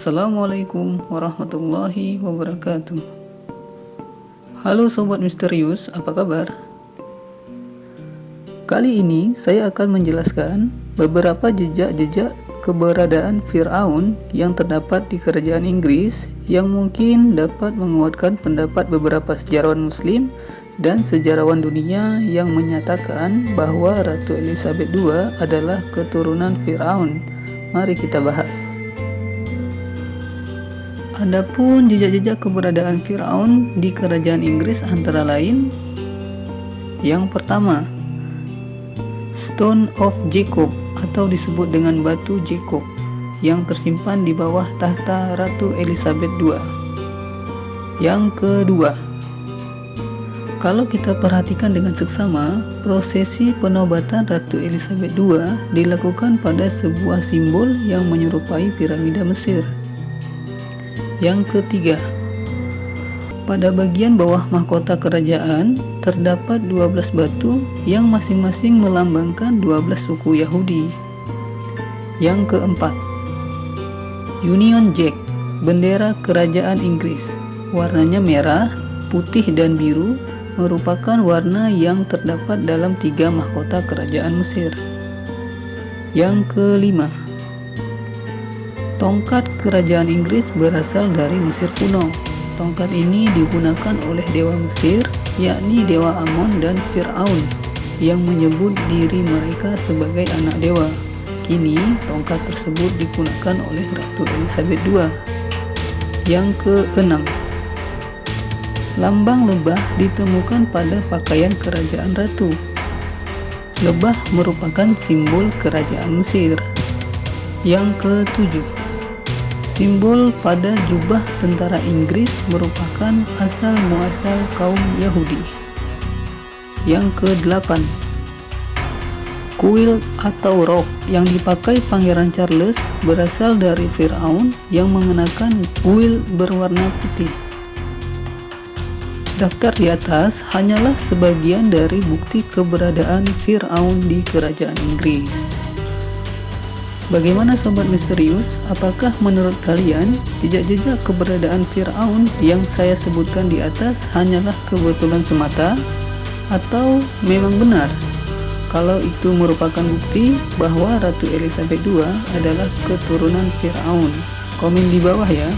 Assalamualaikum warahmatullahi wabarakatuh Halo Sobat Misterius, apa kabar? Kali ini saya akan menjelaskan beberapa jejak-jejak keberadaan Fir'aun yang terdapat di kerajaan Inggris yang mungkin dapat menguatkan pendapat beberapa sejarawan muslim dan sejarawan dunia yang menyatakan bahwa Ratu Elizabeth II adalah keturunan Fir'aun. Mari kita bahas. Adapun jejak-jejak keberadaan Firaun di kerajaan Inggris antara lain Yang pertama Stone of Jacob atau disebut dengan batu Jacob yang tersimpan di bawah tahta Ratu Elizabeth II Yang kedua kalau kita perhatikan dengan seksama, prosesi penobatan Ratu Elizabeth II dilakukan pada sebuah simbol yang menyerupai piramida Mesir. Yang ketiga, pada bagian bawah mahkota kerajaan terdapat 12 batu yang masing-masing melambangkan 12 suku Yahudi. Yang keempat, Union Jack, bendera kerajaan Inggris. Warnanya merah, putih dan biru merupakan warna yang terdapat dalam tiga mahkota kerajaan Mesir. Yang kelima, Tongkat kerajaan Inggris berasal dari Mesir kuno. Tongkat ini digunakan oleh dewa Mesir, yakni dewa Amon dan Fir'aun, yang menyebut diri mereka sebagai anak dewa. Kini, tongkat tersebut digunakan oleh Ratu Elizabeth II. Yang keenam, lambang lebah ditemukan pada pakaian kerajaan ratu. Lebah merupakan simbol kerajaan Mesir. Yang ketujuh, Simbol pada jubah tentara Inggris merupakan asal muasal kaum Yahudi. Yang ke-8 Kuil atau rok yang dipakai Pangeran Charles berasal dari Firaun yang mengenakan kuil berwarna putih. Daftar di atas hanyalah sebagian dari bukti keberadaan Firaun di kerajaan Inggris. Bagaimana sobat misterius? Apakah menurut kalian jejak-jejak keberadaan Firaun yang saya sebutkan di atas hanyalah kebetulan semata atau memang benar? Kalau itu merupakan bukti bahwa Ratu Elizabeth II adalah keturunan Firaun. Komen di bawah ya.